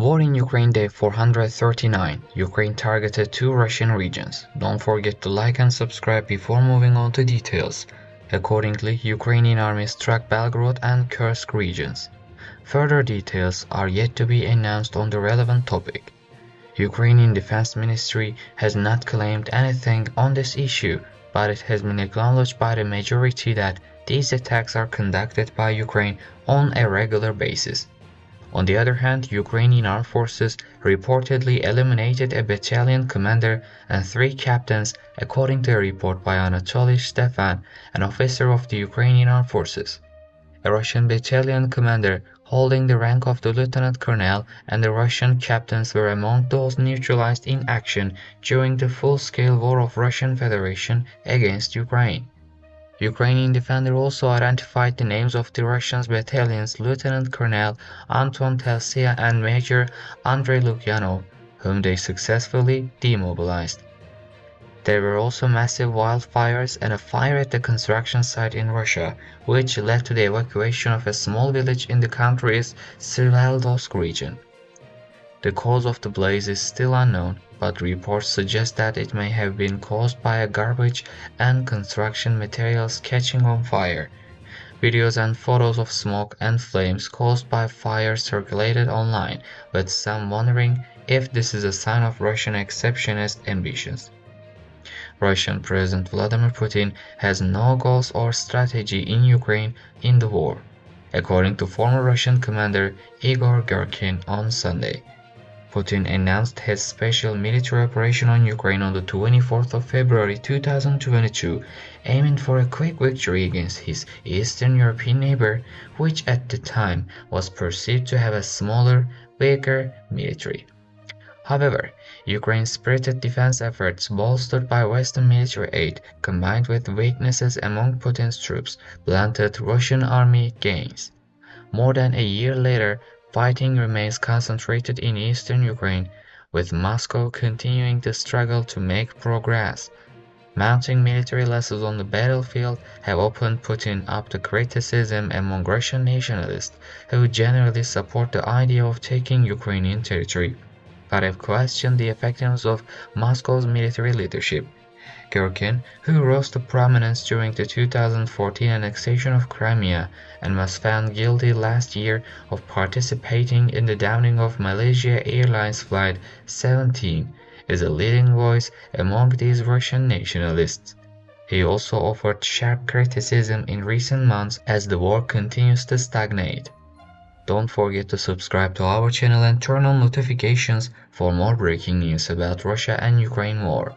War in Ukraine Day 439. Ukraine targeted two Russian regions. Don't forget to like and subscribe before moving on to details. Accordingly, Ukrainian army struck Belgorod and Kursk regions. Further details are yet to be announced on the relevant topic. Ukrainian Defense Ministry has not claimed anything on this issue, but it has been acknowledged by the majority that these attacks are conducted by Ukraine on a regular basis. On the other hand, Ukrainian armed forces reportedly eliminated a battalion commander and three captains according to a report by Anatoly Stefan, an officer of the Ukrainian armed forces. A Russian battalion commander holding the rank of the lieutenant colonel and the Russian captains were among those neutralized in action during the full-scale war of Russian Federation against Ukraine. Ukrainian defender also identified the names of the Russian battalion's Lieutenant Colonel Anton Telsia and Major Andrei Lukyanov, whom they successfully demobilized. There were also massive wildfires and a fire at the construction site in Russia, which led to the evacuation of a small village in the country's Sverdlovsk region. The cause of the blaze is still unknown, but reports suggest that it may have been caused by a garbage and construction materials catching on fire. Videos and photos of smoke and flames caused by fire circulated online, with some wondering if this is a sign of Russian exceptionist ambitions. Russian President Vladimir Putin has no goals or strategy in Ukraine in the war, according to former Russian commander Igor Girkin on Sunday. Putin announced his special military operation on Ukraine on the 24th of February 2022, aiming for a quick victory against his Eastern European neighbor, which at the time was perceived to have a smaller, weaker military. However, Ukraine's spirited defense efforts, bolstered by Western military aid, combined with weaknesses among Putin's troops, blunted Russian army gains. More than a year later, Fighting remains concentrated in eastern Ukraine, with Moscow continuing to struggle to make progress. Mounting military losses on the battlefield have opened Putin up to criticism among Russian nationalists, who generally support the idea of taking Ukrainian territory, but have questioned the effectiveness of Moscow's military leadership. Girkin, who rose to prominence during the 2014 annexation of Crimea and was found guilty last year of participating in the downing of Malaysia Airlines Flight 17, is a leading voice among these Russian nationalists. He also offered sharp criticism in recent months as the war continues to stagnate. Don't forget to subscribe to our channel and turn on notifications for more breaking news about Russia and Ukraine war.